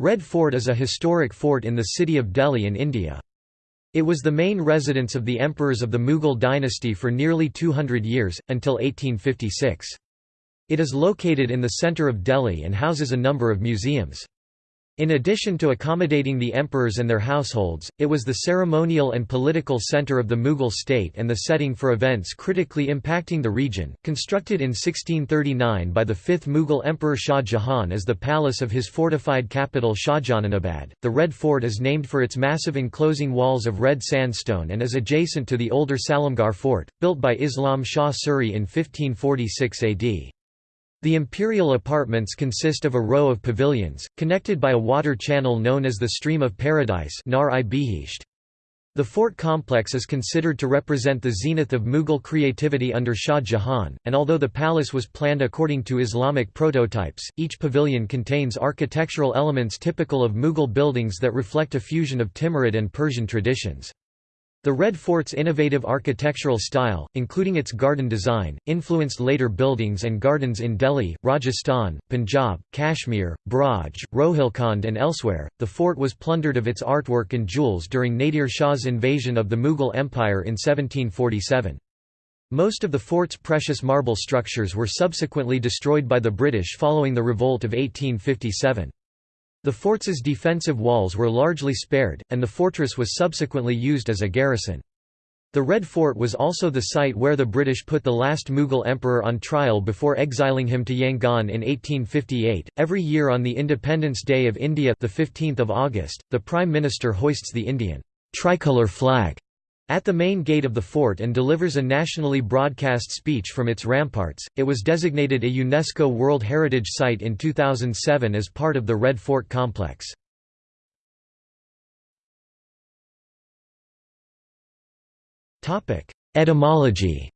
Red Fort is a historic fort in the city of Delhi in India. It was the main residence of the emperors of the Mughal dynasty for nearly 200 years, until 1856. It is located in the centre of Delhi and houses a number of museums. In addition to accommodating the emperors and their households, it was the ceremonial and political center of the Mughal state and the setting for events critically impacting the region. Constructed in 1639 by the fifth Mughal Emperor Shah Jahan as the palace of his fortified capital Shahjahanabad, the Red Fort is named for its massive enclosing walls of red sandstone and is adjacent to the older Salimgarh Fort, built by Islam Shah Suri in 1546 AD. The imperial apartments consist of a row of pavilions, connected by a water channel known as the Stream of Paradise The fort complex is considered to represent the zenith of Mughal creativity under Shah Jahan, and although the palace was planned according to Islamic prototypes, each pavilion contains architectural elements typical of Mughal buildings that reflect a fusion of Timurid and Persian traditions. The Red Fort's innovative architectural style, including its garden design, influenced later buildings and gardens in Delhi, Rajasthan, Punjab, Kashmir, Braj, Rohilkhand, and elsewhere. The fort was plundered of its artwork and jewels during Nadir Shah's invasion of the Mughal Empire in 1747. Most of the fort's precious marble structures were subsequently destroyed by the British following the revolt of 1857. The fort's defensive walls were largely spared, and the fortress was subsequently used as a garrison. The Red Fort was also the site where the British put the last Mughal emperor on trial before exiling him to Yangon in 1858. Every year on the Independence Day of India, the 15th of August, the Prime Minister hoists the Indian tricolor flag at the main gate of the fort and delivers a nationally broadcast speech from its ramparts. It was designated a UNESCO World Heritage Site in 2007 as part of the Red Fort complex. Topic: Etymology.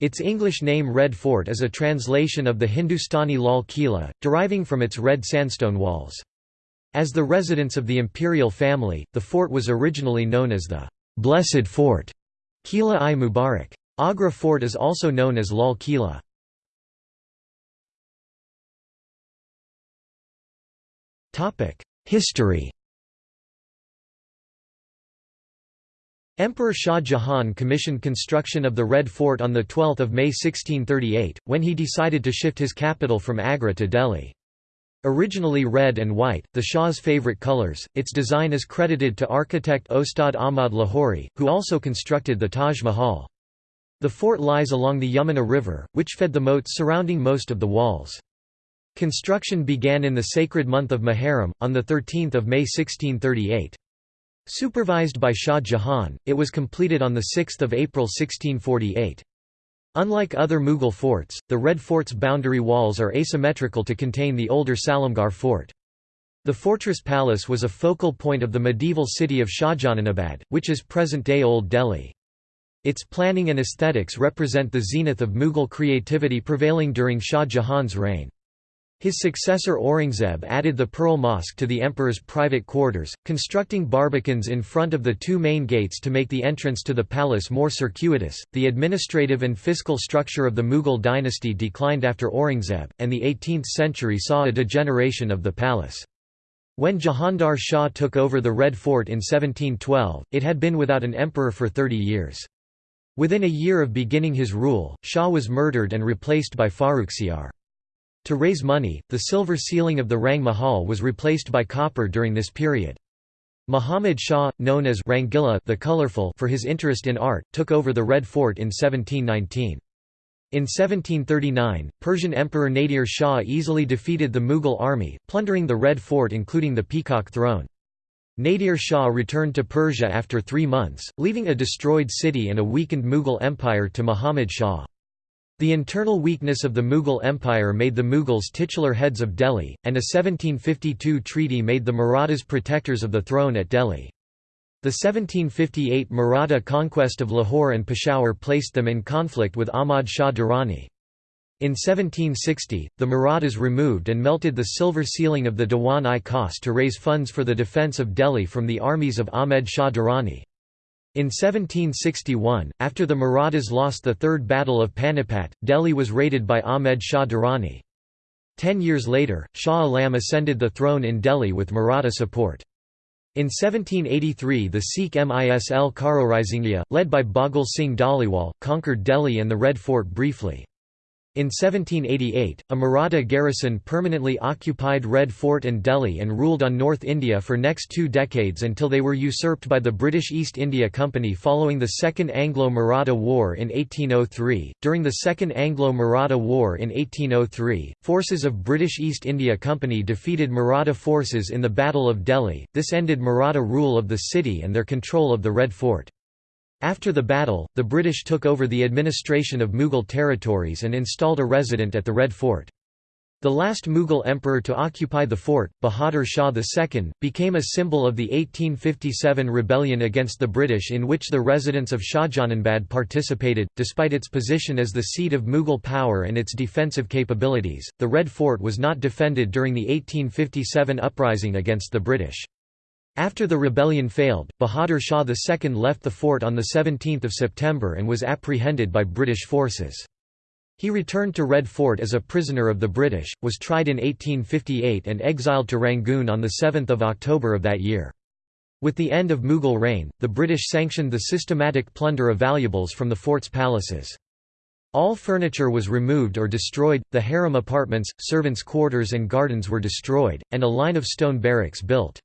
Its English name Red Fort is a translation of the Hindustani Lal Kila, deriving from its red sandstone walls. As the residence of the imperial family, the fort was originally known as the Blessed Fort, Kila-i Mubarak. Agra Fort is also known as Lal Kila. History Emperor Shah Jahan commissioned construction of the Red Fort on 12 May 1638, when he decided to shift his capital from Agra to Delhi. Originally red and white, the Shah's favorite colors, its design is credited to architect Ostad Ahmad Lahori, who also constructed the Taj Mahal. The fort lies along the Yamuna River, which fed the moats surrounding most of the walls. Construction began in the sacred month of Muharram, on 13 May 1638. Supervised by Shah Jahan, it was completed on 6 April 1648. Unlike other Mughal forts, the Red Fort's boundary walls are asymmetrical to contain the older Salimgarh fort. The fortress palace was a focal point of the medieval city of Shahjahanabad, which is present-day Old Delhi. Its planning and aesthetics represent the zenith of Mughal creativity prevailing during Shah Jahan's reign. His successor Aurangzeb added the Pearl Mosque to the emperor's private quarters, constructing barbicans in front of the two main gates to make the entrance to the palace more circuitous. The administrative and fiscal structure of the Mughal dynasty declined after Aurangzeb, and the 18th century saw a degeneration of the palace. When Jahandar Shah took over the Red Fort in 1712, it had been without an emperor for 30 years. Within a year of beginning his rule, Shah was murdered and replaced by Farrukhsiyar. To raise money, the silver ceiling of the Rang Mahal was replaced by copper during this period. Muhammad Shah, known as Rangila the Colorful for his interest in art, took over the Red Fort in 1719. In 1739, Persian Emperor Nadir Shah easily defeated the Mughal army, plundering the Red Fort including the Peacock Throne. Nadir Shah returned to Persia after three months, leaving a destroyed city and a weakened Mughal empire to Muhammad Shah. The internal weakness of the Mughal Empire made the Mughals titular heads of Delhi, and a 1752 treaty made the Marathas protectors of the throne at Delhi. The 1758 Maratha conquest of Lahore and Peshawar placed them in conflict with Ahmad Shah Durrani. In 1760, the Marathas removed and melted the silver ceiling of the Diwan-i-Khas to raise funds for the defence of Delhi from the armies of Ahmed Shah Durrani. In 1761, after the Marathas lost the Third Battle of Panipat, Delhi was raided by Ahmed Shah Durrani. Ten years later, Shah Alam ascended the throne in Delhi with Maratha support. In 1783 the Sikh Misl Karorisinghia, led by Baghel Singh Dhaliwal, conquered Delhi and the Red Fort briefly. In 1788, a Maratha garrison permanently occupied Red Fort and Delhi and ruled on North India for next two decades until they were usurped by the British East India Company following the Second Anglo-Maratha War in 1803. During the Second Anglo-Maratha War in 1803, forces of British East India Company defeated Maratha forces in the Battle of Delhi. This ended Maratha rule of the city and their control of the Red Fort. After the battle, the British took over the administration of Mughal territories and installed a resident at the Red Fort. The last Mughal emperor to occupy the fort, Bahadur Shah II, became a symbol of the 1857 rebellion against the British in which the residents of Shahjahanabad participated. Despite its position as the seat of Mughal power and its defensive capabilities, the Red Fort was not defended during the 1857 uprising against the British. After the rebellion failed, Bahadur Shah II left the fort on 17 September and was apprehended by British forces. He returned to Red Fort as a prisoner of the British, was tried in 1858 and exiled to Rangoon on 7 October of that year. With the end of Mughal reign, the British sanctioned the systematic plunder of valuables from the fort's palaces. All furniture was removed or destroyed, the harem apartments, servants' quarters and gardens were destroyed, and a line of stone barracks built.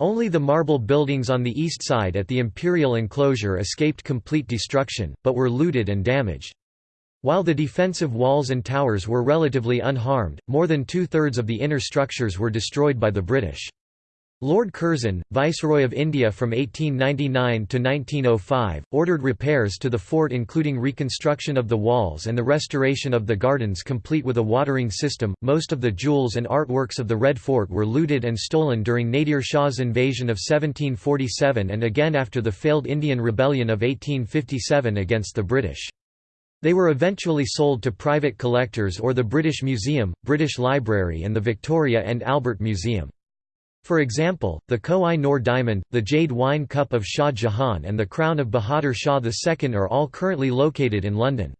Only the marble buildings on the east side at the imperial enclosure escaped complete destruction, but were looted and damaged. While the defensive walls and towers were relatively unharmed, more than two-thirds of the inner structures were destroyed by the British. Lord Curzon, Viceroy of India from 1899 to 1905, ordered repairs to the fort including reconstruction of the walls and the restoration of the gardens complete with a watering system. Most of the jewels and artworks of the Red Fort were looted and stolen during Nadir Shah's invasion of 1747 and again after the failed Indian Rebellion of 1857 against the British. They were eventually sold to private collectors or the British Museum, British Library and the Victoria and Albert Museum. For example, the Koh-i-Noor diamond, the jade wine cup of Shah Jahan and the crown of Bahadur Shah II are all currently located in London.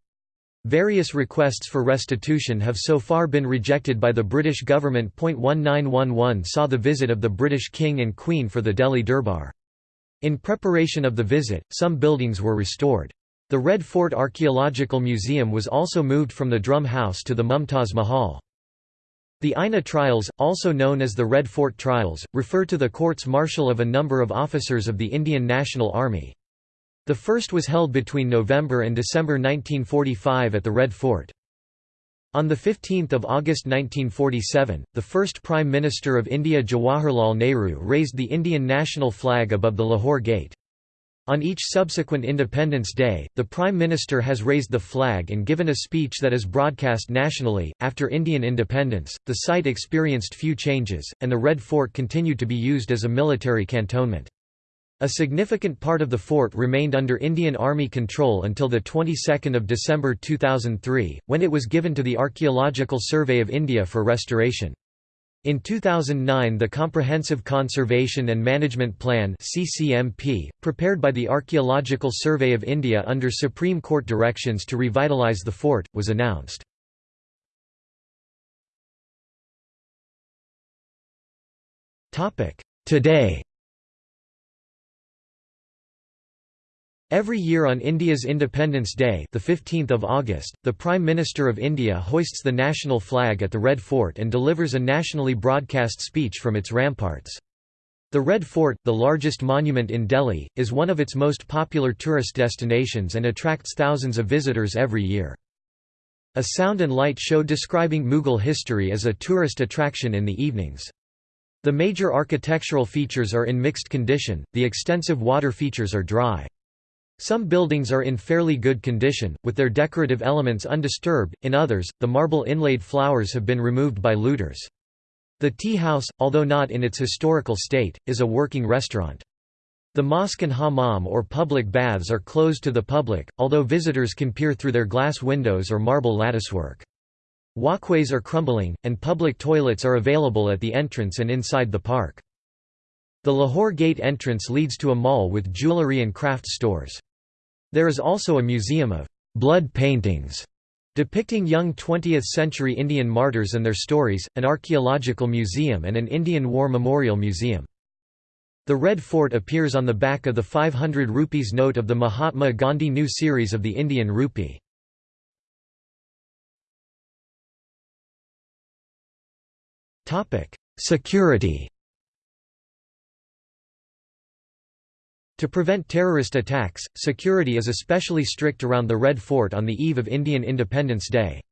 Various requests for restitution have so far been rejected by the British government. 1911 saw the visit of the British King and Queen for the Delhi Durbar. In preparation of the visit, some buildings were restored. The Red Fort Archaeological Museum was also moved from the Drum House to the Mumtaz Mahal. The INA trials, also known as the Red Fort trials, refer to the courts-martial of a number of officers of the Indian National Army. The first was held between November and December 1945 at the Red Fort. On 15 August 1947, the first Prime Minister of India Jawaharlal Nehru raised the Indian national flag above the Lahore Gate. On each subsequent Independence Day, the Prime Minister has raised the flag and given a speech that is broadcast nationally. After Indian independence, the site experienced few changes, and the Red Fort continued to be used as a military cantonment. A significant part of the fort remained under Indian Army control until the 22nd of December 2003, when it was given to the Archaeological Survey of India for restoration. In 2009 the Comprehensive Conservation and Management Plan CCMP, prepared by the Archaeological Survey of India under Supreme Court directions to revitalise the fort, was announced. Today Every year on India's Independence Day the 15th of August, the Prime Minister of India hoists the national flag at the Red Fort and delivers a nationally broadcast speech from its ramparts. The Red Fort, the largest monument in Delhi, is one of its most popular tourist destinations and attracts thousands of visitors every year. A sound and light show describing Mughal history is a tourist attraction in the evenings. The major architectural features are in mixed condition, the extensive water features are dry. Some buildings are in fairly good condition, with their decorative elements undisturbed, in others, the marble inlaid flowers have been removed by looters. The tea house, although not in its historical state, is a working restaurant. The mosque and hammam or public baths are closed to the public, although visitors can peer through their glass windows or marble latticework. Walkways are crumbling, and public toilets are available at the entrance and inside the park. The Lahore Gate entrance leads to a mall with jewellery and craft stores. There is also a museum of blood paintings Depicting young 20th-century Indian martyrs and their stories, an archaeological museum and an Indian War Memorial Museum. The Red Fort appears on the back of the 500 rupees note of the Mahatma Gandhi New series of the Indian rupee. Security To prevent terrorist attacks, security is especially strict around the Red Fort on the eve of Indian Independence Day.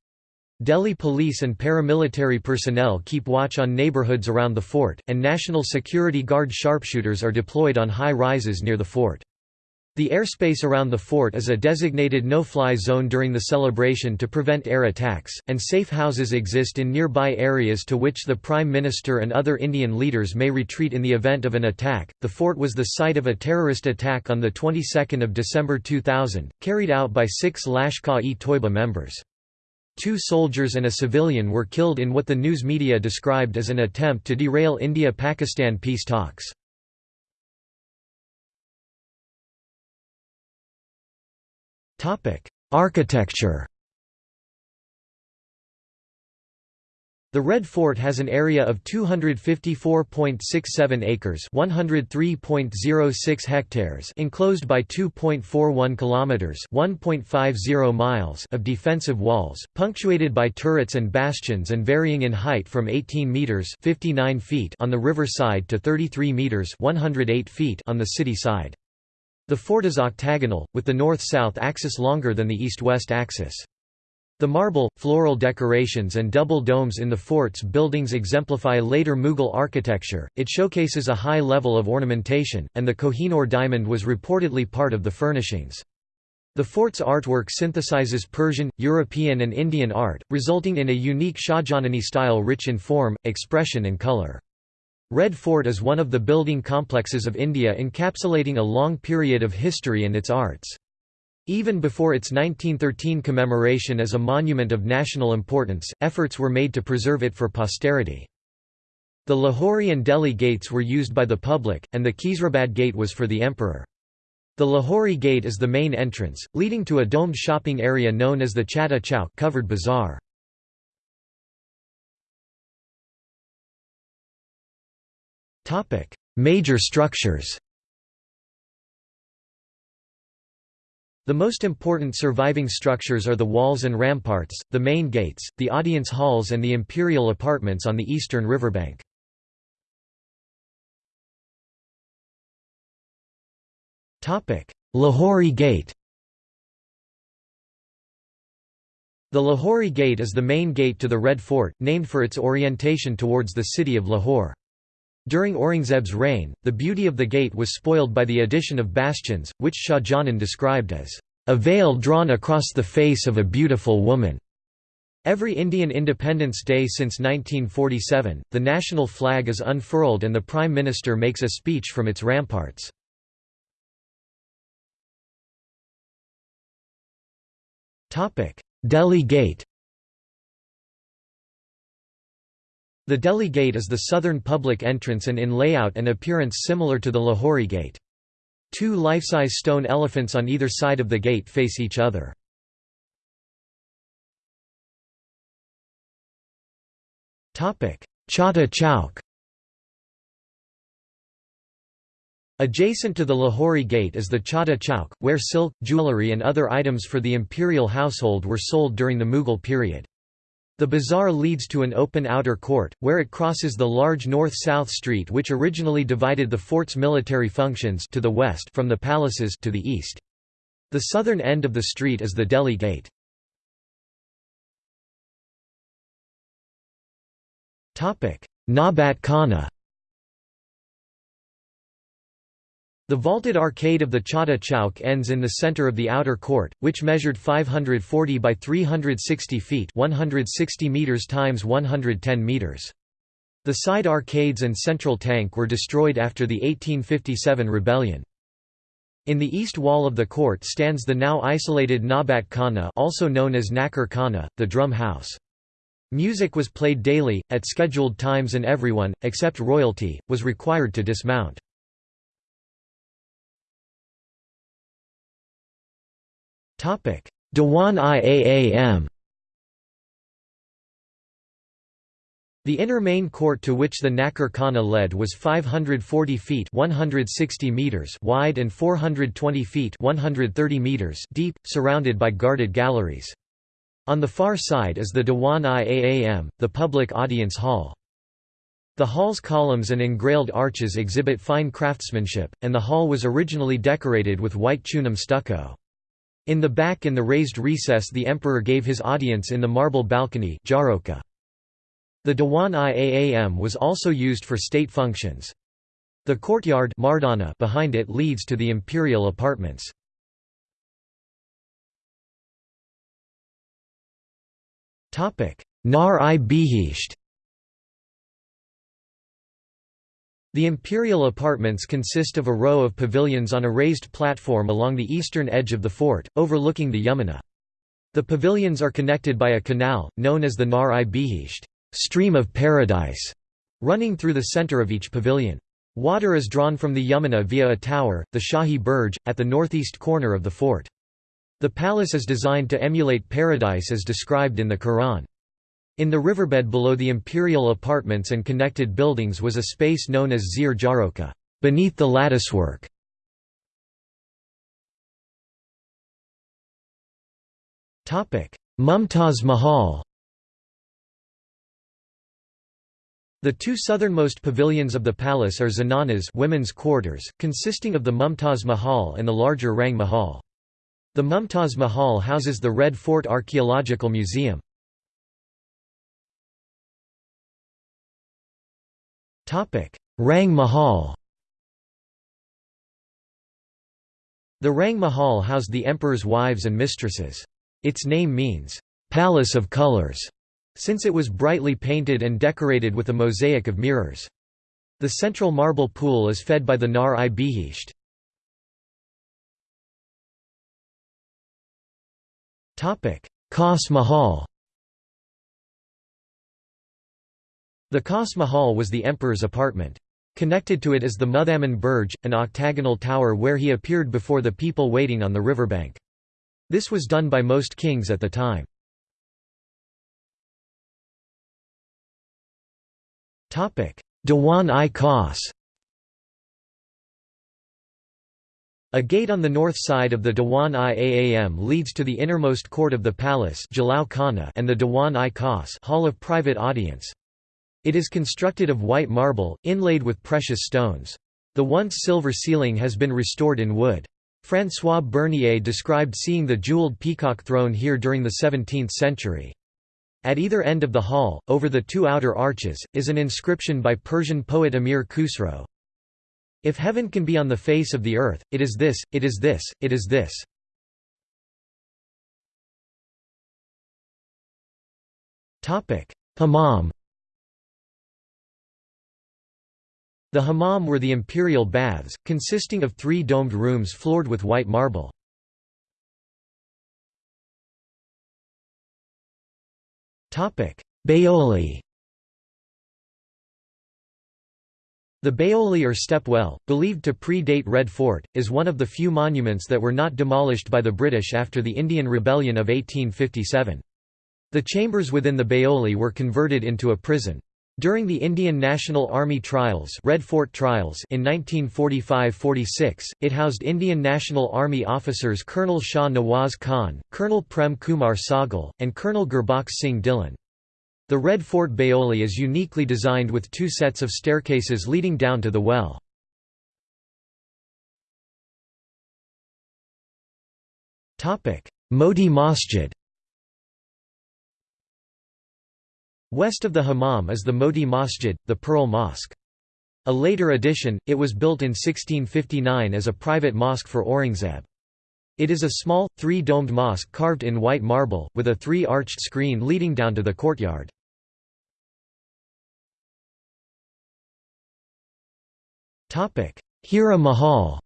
Delhi police and paramilitary personnel keep watch on neighbourhoods around the fort, and National Security Guard sharpshooters are deployed on high rises near the fort. The airspace around the fort is a designated no-fly zone during the celebration to prevent air attacks, and safe houses exist in nearby areas to which the Prime Minister and other Indian leaders may retreat in the event of an attack. The fort was the site of a terrorist attack on the 22nd of December 2000, carried out by 6 Lashkar-e-Toiba members. Two soldiers and a civilian were killed in what the news media described as an attempt to derail India-Pakistan peace talks. Architecture The Red Fort has an area of 254.67 acres, 103.06 hectares, enclosed by 2.41 kilometers, 1.50 miles of defensive walls, punctuated by turrets and bastions and varying in height from 18 meters, 59 feet on the river side to 33 meters, 108 feet on the city side. The fort is octagonal, with the north-south axis longer than the east-west axis. The marble, floral decorations and double domes in the fort's buildings exemplify later Mughal architecture, it showcases a high level of ornamentation, and the Kohinoor diamond was reportedly part of the furnishings. The fort's artwork synthesizes Persian, European and Indian art, resulting in a unique Shahjahani style rich in form, expression and color. Red Fort is one of the building complexes of India encapsulating a long period of history and its arts. Even before its 1913 commemoration as a monument of national importance, efforts were made to preserve it for posterity. The Lahori and Delhi gates were used by the public, and the Khizrabad gate was for the emperor. The Lahori gate is the main entrance, leading to a domed shopping area known as the Chatta Chowk covered bazaar. Major structures The most important surviving structures are the walls and ramparts, the main gates, the audience halls and the imperial apartments on the eastern riverbank. Lahori Gate The Lahori Gate is the main gate to the Red Fort, named for its orientation towards the city of Lahore. During Aurangzeb's reign, the beauty of the gate was spoiled by the addition of bastions, which Shah Jahan described as, "...a veil drawn across the face of a beautiful woman." Every Indian Independence Day since 1947, the national flag is unfurled and the Prime Minister makes a speech from its ramparts. Delhi Gate The Delhi Gate is the southern public entrance and in layout and appearance similar to the Lahori Gate. Two life-size stone elephants on either side of the gate face each other. Chatta Chowk Adjacent to the Lahori Gate is the Chatta Chowk, where silk, jewellery and other items for the imperial household were sold during the Mughal period. The bazaar leads to an open outer court, where it crosses the large north-south street which originally divided the fort's military functions to the west from the palaces to the east. The southern end of the street is the Delhi Gate. Nabat Khana The vaulted arcade of the Chatta Chowk ends in the center of the outer court, which measured 540 by 360 feet 160 meters times 110 meters. The side arcades and central tank were destroyed after the 1857 rebellion. In the east wall of the court stands the now isolated Nabat Khana also known as Nakar Khana, the drum house. Music was played daily, at scheduled times and everyone, except royalty, was required to dismount. Dewan-i-Aam The inner main court to which the Nakher Khana led was 540 feet 160 meters wide and 420 feet 130 meters deep, surrounded by guarded galleries. On the far side is the Diwan-i-Aam, the public audience hall. The hall's columns and engrailed arches exhibit fine craftsmanship, and the hall was originally decorated with white chunam stucco. In the back in the raised recess the emperor gave his audience in the marble balcony the Diwan-i-Aam was also used for state functions. The courtyard behind it leads to the imperial apartments. Nar-i-Bihisht The imperial apartments consist of a row of pavilions on a raised platform along the eastern edge of the fort, overlooking the Yamuna. The pavilions are connected by a canal, known as the Nar-i-Bihisht stream of paradise, running through the center of each pavilion. Water is drawn from the Yamuna via a tower, the Shahi Burj, at the northeast corner of the fort. The palace is designed to emulate paradise as described in the Quran. In the riverbed below the imperial apartments and connected buildings was a space known as Zir Jaroka, beneath the latticework. Mumtaz Mahal The two southernmost pavilions of the palace are zananas women's quarters, consisting of the Mumtaz Mahal and the larger Rang Mahal. The Mumtaz Mahal houses the Red Fort Archaeological Museum. Rang Mahal The Rang Mahal housed the emperor's wives and mistresses. Its name means, "'Palace of Colors' since it was brightly painted and decorated with a mosaic of mirrors. The central marble pool is fed by the Nar-i-Bihisht. Khas Mahal The Khas Mahal was the emperor's apartment. Connected to it is the Muthaman Burj, an octagonal tower where he appeared before the people waiting on the riverbank. This was done by most kings at the time. Dewan-i Khas A gate on the north side of the Dewan-i Aam leads to the innermost court of the palace and the Dewan-i Khas hall of private audience. It is constructed of white marble, inlaid with precious stones. The once silver ceiling has been restored in wood. François Bernier described seeing the jeweled peacock throne here during the 17th century. At either end of the hall, over the two outer arches, is an inscription by Persian poet Amir Khusro. If heaven can be on the face of the earth, it is this, it is this, it is this. Hammam The hammam were the imperial baths, consisting of three domed rooms floored with white marble. Baoli The Baoli or step well, believed to pre-date Red Fort, is one of the few monuments that were not demolished by the British after the Indian Rebellion of 1857. The chambers within the Baoli were converted into a prison. During the Indian National Army trials, Red Fort trials in 1945–46, it housed Indian National Army officers Colonel Shah Nawaz Khan, Colonel Prem Kumar Sahgal, and Colonel Gurbaksh Singh Dhillon. The Red Fort Baoli is uniquely designed with two sets of staircases leading down to the well. Moti Masjid West of the Hammam is the Moti Masjid, the Pearl Mosque. A later addition, it was built in 1659 as a private mosque for Aurangzeb. It is a small, three-domed mosque carved in white marble, with a three-arched screen leading down to the courtyard. Hira Mahal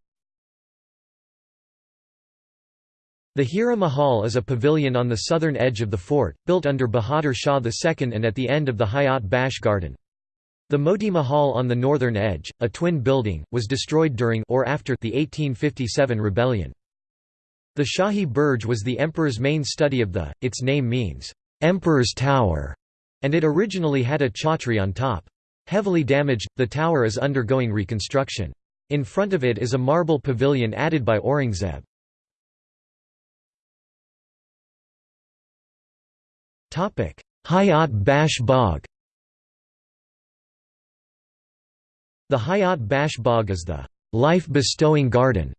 The Hira Mahal is a pavilion on the southern edge of the fort, built under Bahadur Shah II and at the end of the Hayat Bakhsh garden. The Moti Mahal on the northern edge, a twin building, was destroyed during or after the 1857 rebellion. The Shahi Burj was the emperor's main study of the, its name means, "'Emperor's Tower' And it originally had a chhatri on top. Heavily damaged, the tower is undergoing reconstruction. In front of it is a marble pavilion added by Aurangzeb. Hayat Bakhsh The Hayat Bakhsh Bagh is the life-bestowing garden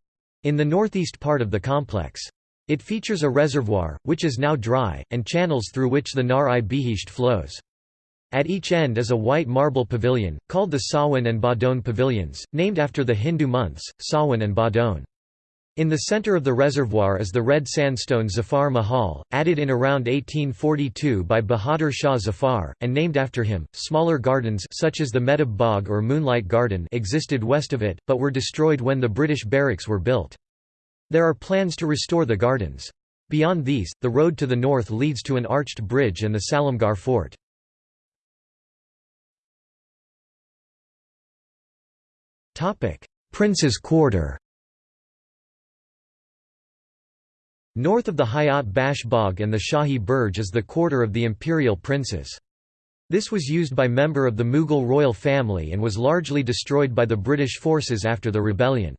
in the northeast part of the complex. It features a reservoir, which is now dry, and channels through which the Nar-i-Bihisht flows. At each end is a white marble pavilion, called the Sawan and Bhadon pavilions, named after the Hindu months, Sawan and Bhadon. In the center of the reservoir is the red sandstone Zafar Mahal, added in around 1842 by Bahadur Shah Zafar, and named after him. Smaller gardens such as the Mehtab Bagh or Moonlight Garden existed west of it, but were destroyed when the British barracks were built. There are plans to restore the gardens. Beyond these, the road to the north leads to an arched bridge and the Salimgarh fort. Prince's Quarter North of the Hayat Bakhsh Bagh and the Shahi Burj is the quarter of the imperial princes. This was used by member of the Mughal royal family and was largely destroyed by the British forces after the rebellion.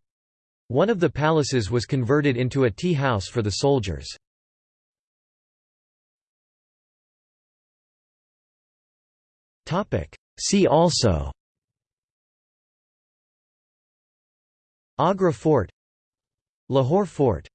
One of the palaces was converted into a tea house for the soldiers. See also Agra Fort Lahore Fort